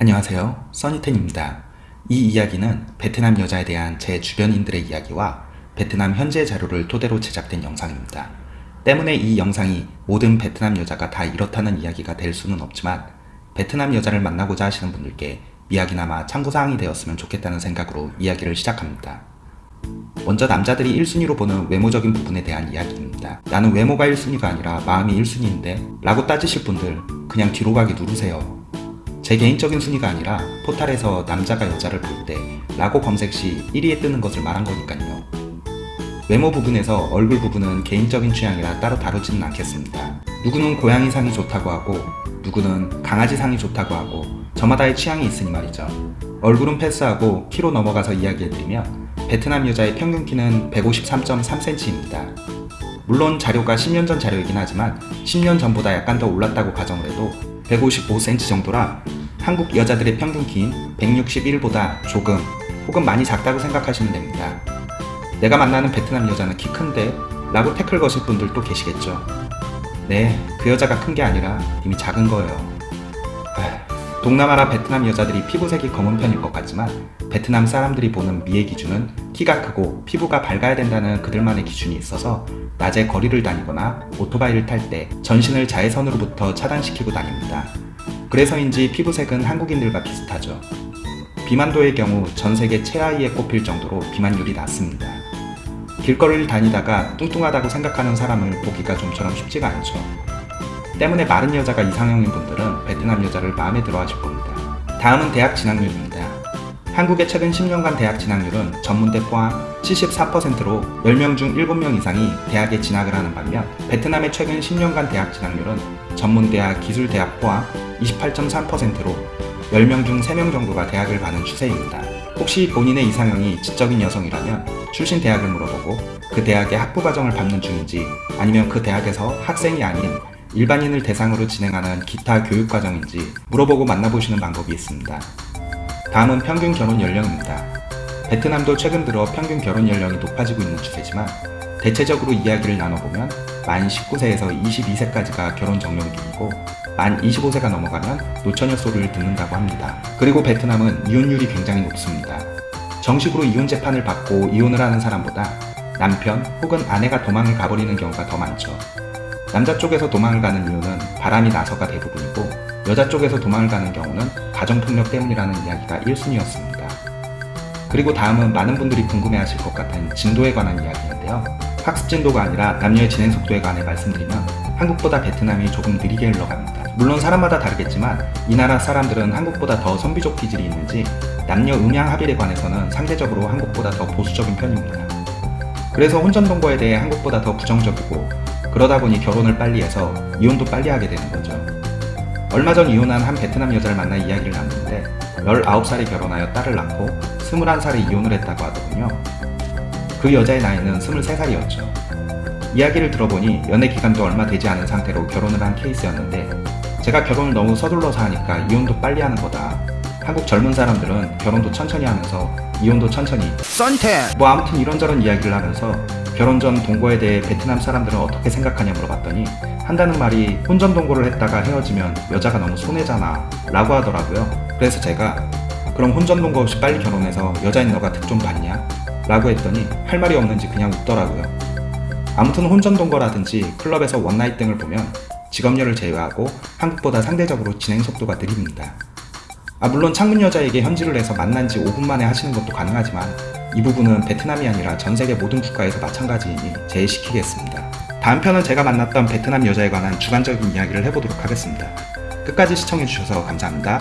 안녕하세요. 써니텐입니다. 이 이야기는 베트남 여자에 대한 제 주변인들의 이야기와 베트남 현재 자료를 토대로 제작된 영상입니다. 때문에 이 영상이 모든 베트남 여자가 다 이렇다는 이야기가 될 수는 없지만 베트남 여자를 만나고자 하시는 분들께 이야기나마 참고사항이 되었으면 좋겠다는 생각으로 이야기를 시작합니다. 먼저 남자들이 1순위로 보는 외모적인 부분에 대한 이야기입니다. 나는 외모가 1순위가 아니라 마음이 1순위인데 라고 따지실 분들 그냥 뒤로 가기 누르세요 제 개인적인 순위가 아니라 포탈에서 남자가 여자를 볼 때 라고 검색 시 1위에 뜨는 것을 말한 거니까요. 외모 부분에서 얼굴 부분은 개인적인 취향이라 따로 다루지는 않겠습니다. 누구는 고양이 상이 좋다고 하고 누구는 강아지 상이 좋다고 하고 저마다의 취향이 있으니 말이죠. 얼굴은 패스하고 키로 넘어가서 이야기해드리면 베트남 여자의 평균 키는 153.3cm입니다. 물론 자료가 10년 전 자료이긴 하지만 10년 전보다 약간 더 올랐다고 가정을 해도 155cm 정도라 한국 여자들의 평균 키인 161보다 조금 혹은 많이 작다고 생각하시면 됩니다. 내가 만나는 베트남 여자는 키 큰데 라고 태클 거실 분들도 계시겠죠. 네, 그 여자가 큰 게 아니라 이미 작은 거예요. 동남아라 베트남 여자들이 피부색이 검은 편일 것 같지만 베트남 사람들이 보는 미의 기준은 키가 크고 피부가 밝아야 된다는 그들만의 기준이 있어서 낮에 거리를 다니거나 오토바이를 탈 때 전신을 자외선으로부터 차단시키고 다닙니다. 그래서인지 피부색은 한국인들과 비슷하죠. 비만도의 경우 전 세계 최하위에 꼽힐 정도로 비만율이 낮습니다. 길거리를 다니다가 뚱뚱하다고 생각하는 사람을 보기가 좀처럼 쉽지가 않죠. 때문에 마른 여자가 이상형인 분들은 베트남 여자를 마음에 들어 하실 겁니다. 다음은 대학 진학률입니다. 한국의 최근 10년간 대학 진학률은 전문대 포함 74%로 10명 중 7명 이상이 대학에 진학을 하는 반면 베트남의 최근 10년간 대학 진학률은 전문대학, 기술대학 포함 28.3%로 10명 중 3명 정도가 대학을 가는 추세입니다. 혹시 본인의 이상형이 지적인 여성이라면 출신 대학을 물어보고 그 대학의 학부 과정을 밟는 중인지 아니면 그 대학에서 학생이 아닌 일반인을 대상으로 진행하는 기타 교육 과정인지 물어보고 만나보시는 방법이 있습니다. 다음은 평균 결혼 연령입니다. 베트남도 최근 들어 평균 결혼 연령이 높아지고 있는 추세지만 대체적으로 이야기를 나눠보면 만 19세에서 22세까지가 결혼 적령기이고 만 25세가 넘어가면 노처녀 소리를 듣는다고 합니다. 그리고 베트남은 이혼율이 굉장히 높습니다. 정식으로 이혼 재판을 받고 이혼을 하는 사람보다 남편 혹은 아내가 도망을 가버리는 경우가 더 많죠. 남자 쪽에서 도망을 가는 이유는 바람이 나서가 대부분이고 여자 쪽에서 도망을 가는 경우는 가정폭력 때문이라는 이야기가 1순위였습니다. 그리고 다음은 많은 분들이 궁금해하실 것 같은 진도에 관한 이야기인데요. 학습 진도가 아니라 남녀의 진행 속도에 관해 말씀드리면 한국보다 베트남이 조금 느리게 흘러갑니다. 물론 사람마다 다르겠지만 이 나라 사람들은 한국보다 더 선비족 기질이 있는지 남녀 음양 합일에 관해서는 상대적으로 한국보다 더 보수적인 편입니다. 그래서 혼전 동거에 대해 한국보다 더 부정적이고 그러다 보니 결혼을 빨리 해서 이혼도 빨리 하게 되는 거죠. 얼마 전 이혼한 한 베트남 여자를 만나 이야기를 나눴는데 19살에 결혼하여 딸을 낳고 21살에 이혼을 했다고 하더군요. 그 여자의 나이는 23살이었죠. 이야기를 들어보니 연애 기간도 얼마 되지 않은 상태로 결혼을 한 케이스였는데 제가 결혼을 너무 서둘러서 하니까 이혼도 빨리 하는 거다. 한국 젊은 사람들은 결혼도 천천히 하면서 이혼도 천천히 썬텐 뭐 아무튼 이런저런 이야기를 하면서 결혼 전 동거에 대해 베트남 사람들은 어떻게 생각하냐 물어봤더니 한다는 말이 혼전 동거를 했다가 헤어지면 여자가 너무 손해잖아 라고 하더라고요. 그래서 제가 그럼 혼전 동거 없이 빨리 결혼해서 여자인 너가 득 좀 봤냐? 라고 했더니 할 말이 없는지 그냥 웃더라고요. 아무튼 혼전 동거라든지 클럽에서 one night 등을 보면 직업녀를 제외하고 한국보다 상대적으로 진행 속도가 느립니다. 아 물론 창문 여자에게 현질을 해서 만난 지 5분 만에 하시는 것도 가능하지만 이 부분은 베트남이 아니라 전 세계 모든 국가에서 마찬가지이니 제외시키겠습니다. 다음 편은 제가 만났던 베트남 여자에 관한 주관적인 이야기를 해보도록 하겠습니다. 끝까지 시청해주셔서 감사합니다.